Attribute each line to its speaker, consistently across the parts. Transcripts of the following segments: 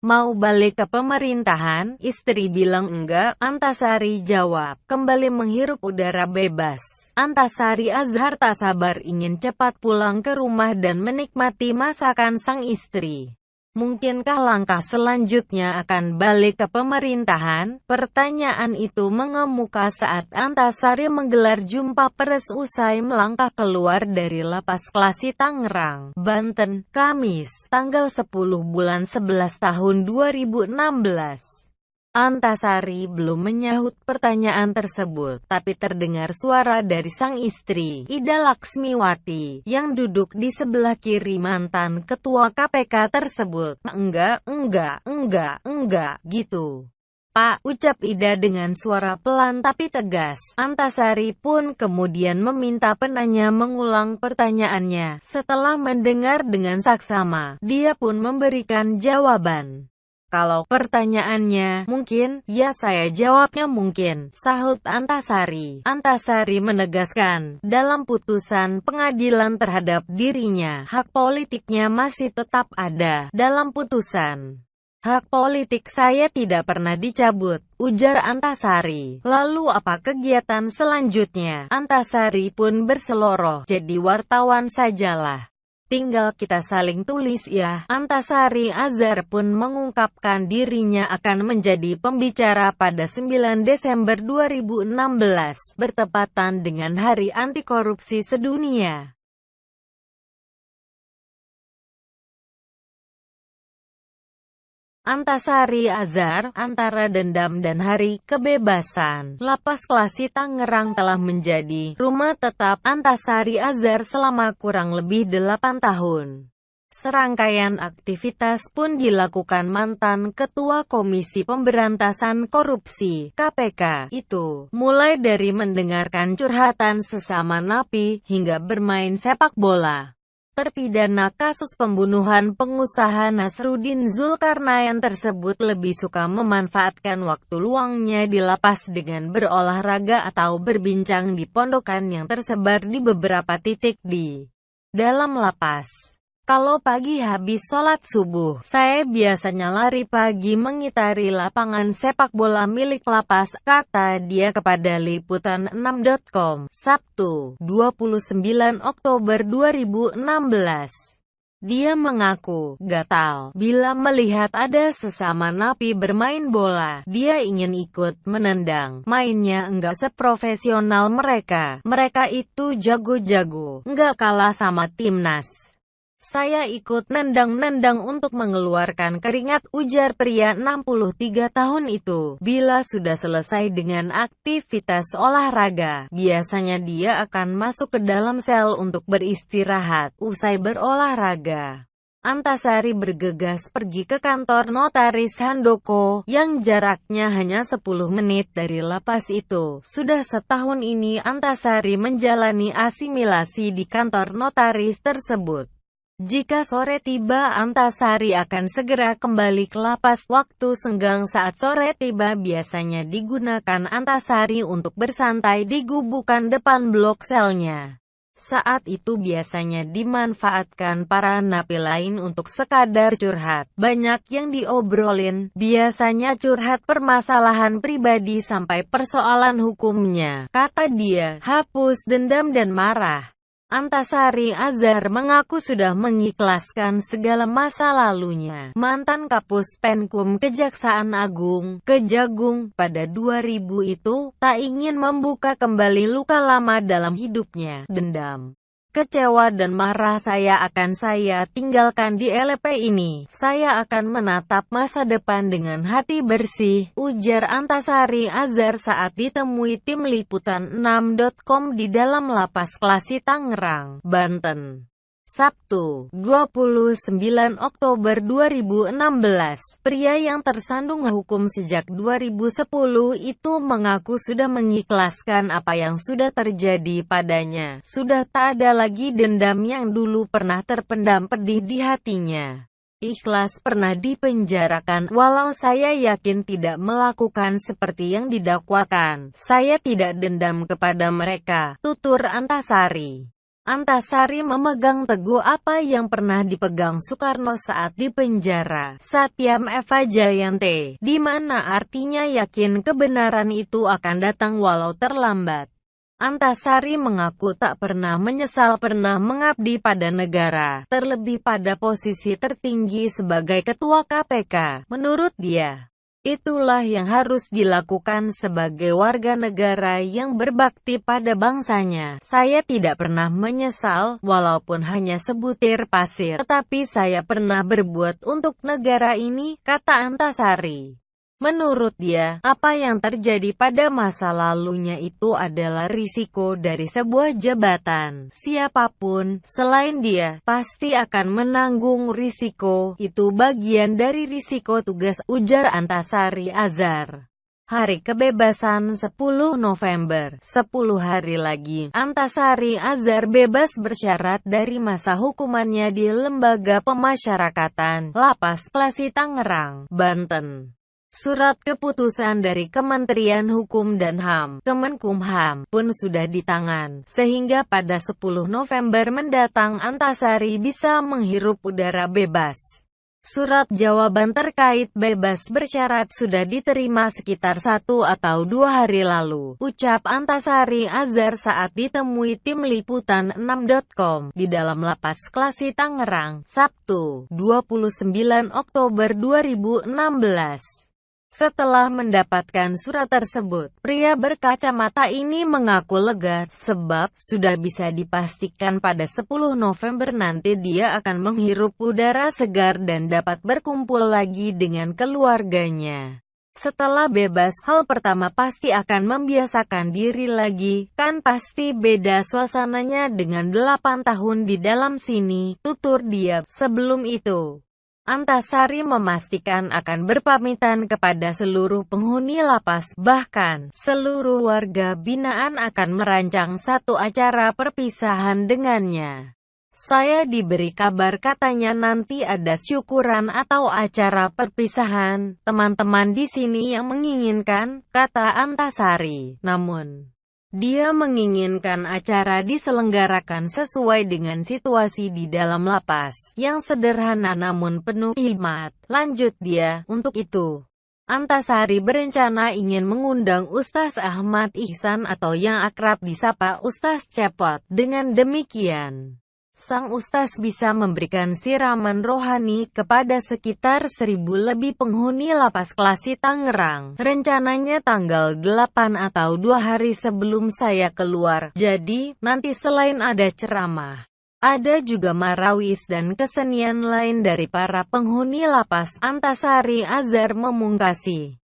Speaker 1: Mau balik ke pemerintahan? Istri bilang enggak, Antasari jawab, kembali menghirup udara bebas. Antasari Azhar tak sabar ingin cepat pulang ke rumah dan menikmati masakan sang istri. Mungkinkah langkah selanjutnya akan balik ke pemerintahan? Pertanyaan itu mengemuka saat Antasari menggelar jumpa pers usai melangkah keluar dari lapas Klasi Tangerang, Banten, Kamis, tanggal 10 bulan 11 tahun 2016. Antasari belum menyahut pertanyaan tersebut, tapi terdengar suara dari sang istri, Ida Laksmiwati, yang duduk di sebelah kiri mantan ketua KPK tersebut. Enggak, enggak, enggak, enggak, gitu. Pak, ucap Ida dengan suara pelan tapi tegas. Antasari pun kemudian meminta penanya mengulang pertanyaannya. Setelah mendengar dengan saksama, dia pun memberikan jawaban. Kalau pertanyaannya mungkin, ya saya jawabnya mungkin, sahut Antasari. Antasari menegaskan, dalam putusan pengadilan terhadap dirinya, hak politiknya masih tetap ada dalam putusan. Hak politik saya tidak pernah dicabut, ujar Antasari. Lalu apa kegiatan selanjutnya? Antasari pun berseloroh, jadi wartawan sajalah. Tinggal kita saling tulis ya. Antasari Azhar pun mengungkapkan dirinya akan menjadi pembicara pada 9 Desember 2016, bertepatan dengan Hari Anti Korupsi Sedunia. Antasari Azhar, antara dendam dan hari kebebasan. Lapas Klasi Tangerang telah menjadi rumah tetap Antasari Azhar selama kurang lebih 8 tahun. Serangkaian aktivitas pun dilakukan mantan Ketua Komisi Pemberantasan Korupsi (KPK) itu, mulai dari mendengarkan curhatan sesama napi hingga bermain sepak bola. Terpidana kasus pembunuhan pengusaha Nasruddin Zulkarnain tersebut lebih suka memanfaatkan waktu luangnya di lapas dengan berolahraga atau berbincang di pondokan yang tersebar di beberapa titik di dalam lapas. Kalau pagi habis sholat subuh, saya biasanya lari pagi mengitari lapangan sepak bola milik lapas, kata dia kepada Liputan6.com, Sabtu, 29 Oktober 2016. Dia mengaku gatal bila melihat ada sesama napi bermain bola. Dia ingin ikut menendang. Mainnya enggak seprofesional mereka. Mereka itu jago-jago, enggak kalah sama timnas. Saya ikut nendang-nendang untuk mengeluarkan keringat, ujar pria 63 tahun itu. Bila sudah selesai dengan aktivitas olahraga, biasanya dia akan masuk ke dalam sel untuk beristirahat, usai berolahraga. Antasari bergegas pergi ke kantor notaris Handoko, yang jaraknya hanya 10 menit dari lapas itu. Sudah setahun ini Antasari menjalani asimilasi di kantor notaris tersebut. Jika sore tiba Antasari akan segera kembali ke lapas. Waktu senggang saat sore tiba biasanya digunakan Antasari untuk bersantai di gubukan depan blok selnya. Saat itu biasanya dimanfaatkan para napi lain untuk sekadar curhat. Banyak yang diobrolin, biasanya curhat permasalahan pribadi sampai persoalan hukumnya. Kata dia, hapus dendam dan marah. Antasari Azhar mengaku sudah mengikhlaskan segala masa lalunya. Mantan Kapus Penkum Kejaksaan Agung, Kejagung, pada 2000 itu, tak ingin membuka kembali luka lama dalam hidupnya, dendam. Kecewa dan marah saya akan saya tinggalkan di LP ini. Saya akan menatap masa depan dengan hati bersih, ujar Antasari Azhar saat ditemui tim liputan 6.com di dalam lapas Klasi Tangerang, Banten. Sabtu, 29 Oktober 2016, pria yang tersandung hukum sejak 2010 itu mengaku sudah mengikhlaskan apa yang sudah terjadi padanya. Sudah tak ada lagi dendam yang dulu pernah terpendam pedih di hatinya. Ikhlas pernah dipenjarakan, walau saya yakin tidak melakukan seperti yang didakwakan. Saya tidak dendam kepada mereka, tutur Antasari. Antasari memegang teguh apa yang pernah dipegang Soekarno saat di penjara, Satyam Eva Jayante, di mana artinya yakin kebenaran itu akan datang walau terlambat. Antasari mengaku tak pernah menyesal pernah mengabdi pada negara, terlebih pada posisi tertinggi sebagai ketua KPK. Menurut dia, Itulah yang harus dilakukan sebagai warga negara yang berbakti pada bangsanya. Saya tidak pernah menyesal, walaupun hanya sebutir pasir, tetapi saya pernah berbuat untuk negara ini, kata Antasari. Menurut dia, apa yang terjadi pada masa lalunya itu adalah risiko dari sebuah jabatan. Siapa pun, selain dia, pasti akan menanggung risiko. Itu bagian dari risiko tugas, ujar Antasari Azhar. Hari Kebebasan 10 November, 10 hari lagi, Antasari Azhar bebas bersyarat dari masa hukumannya di Lembaga Pemasyarakatan, Lapas Klasi Tangerang, Banten. Surat keputusan dari Kementerian Hukum dan HAM, Kemenkumham, pun sudah di tangan, sehingga pada 10 November mendatang Antasari bisa menghirup udara bebas. Surat jawaban terkait bebas bersyarat sudah diterima sekitar satu atau dua hari lalu, ucap Antasari Azhar saat ditemui tim liputan 6.com di dalam lapas Klasi Tangerang, Sabtu, 29 Oktober 2016. Setelah mendapatkan surat tersebut, pria berkacamata ini mengaku lega, sebab sudah bisa dipastikan pada 10 November nanti dia akan menghirup udara segar dan dapat berkumpul lagi dengan keluarganya. Setelah bebas, hal pertama pasti akan membiasakan diri lagi, kan pasti beda suasananya dengan 8 tahun di dalam sini, tutur dia. Sebelum itu, Antasari memastikan akan berpamitan kepada seluruh penghuni lapas, bahkan seluruh warga binaan akan merancang satu acara perpisahan dengannya. Saya diberi kabar katanya nanti ada syukuran atau acara perpisahan, teman-teman di sini yang menginginkan, kata Antasari. Namun, dia menginginkan acara diselenggarakan sesuai dengan situasi di dalam lapas, yang sederhana namun penuh hikmat. Lanjut dia, untuk itu. Antasari berencana ingin mengundang Ustaz Ahmad Ihsan atau yang akrab disapa Ustaz Cepot. Dengan demikian, Sang Ustaz bisa memberikan siraman rohani kepada sekitar seribu lebih penghuni lapas klasi Tangerang. Rencananya tanggal 8 atau dua hari sebelum saya keluar. Jadi, nanti selain ada ceramah, ada juga marawis dan kesenian lain dari para penghuni lapas Antasari Azhar memungkasi.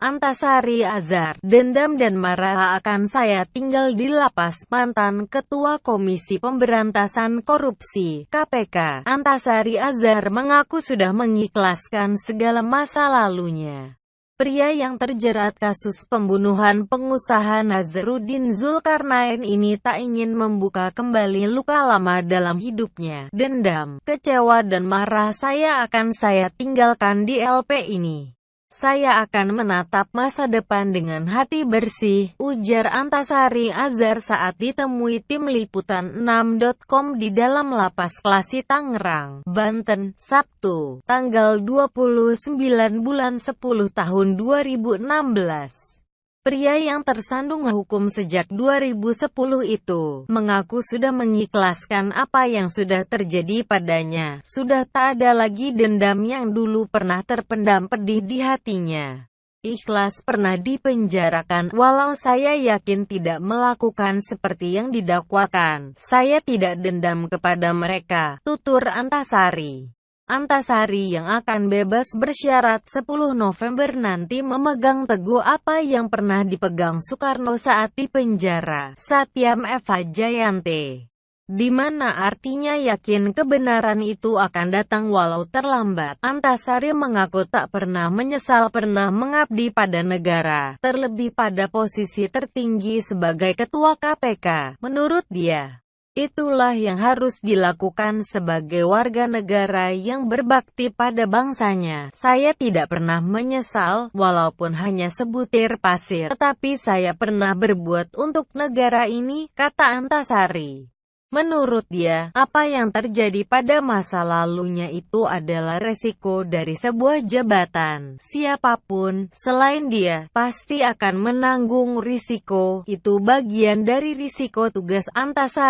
Speaker 1: Antasari Azhar, dendam dan marah akan saya tinggal di lapas, mantan Ketua Komisi Pemberantasan Korupsi, KPK, Antasari Azhar mengaku sudah mengikhlaskan segala masa lalunya. Pria yang terjerat kasus pembunuhan pengusaha Nazarudin Zulkarnain ini tak ingin membuka kembali luka lama dalam hidupnya. Dendam, kecewa dan marah saya akan saya tinggalkan di LP ini. Saya akan menatap masa depan dengan hati bersih, ujar Antasari Azhar saat ditemui tim liputan 6.com di dalam lapas Klasi Tangerang, Banten, Sabtu, tanggal 29 bulan 10 tahun 2016. Pria yang tersandung hukum sejak 2010 itu, mengaku sudah mengikhlaskan apa yang sudah terjadi padanya. Sudah tak ada lagi dendam yang dulu pernah terpendam pedih di hatinya. Ikhlas pernah dipenjarakan, walau saya yakin tidak melakukan seperti yang didakwakan. Saya tidak dendam kepada mereka, tutur Antasari. Antasari yang akan bebas bersyarat 10 November nanti memegang teguh apa yang pernah dipegang Soekarno saat di penjara, Satyam Eva Jayante. Di mana artinya yakin kebenaran itu akan datang walau terlambat. Antasari mengaku tak pernah menyesal pernah mengabdi pada negara, terlebih pada posisi tertinggi sebagai ketua KPK. Menurut dia, Itulah yang harus dilakukan sebagai warga negara yang berbakti pada bangsanya. Saya tidak pernah menyesal, walaupun hanya sebutir pasir, tetapi saya pernah berbuat untuk negara ini, kata Antasari. Menurut dia, apa yang terjadi pada masa lalunya itu adalah resiko dari sebuah jabatan. Siapa pun, selain dia, pasti akan menanggung risiko. Itu bagian dari risiko tugas Antasari.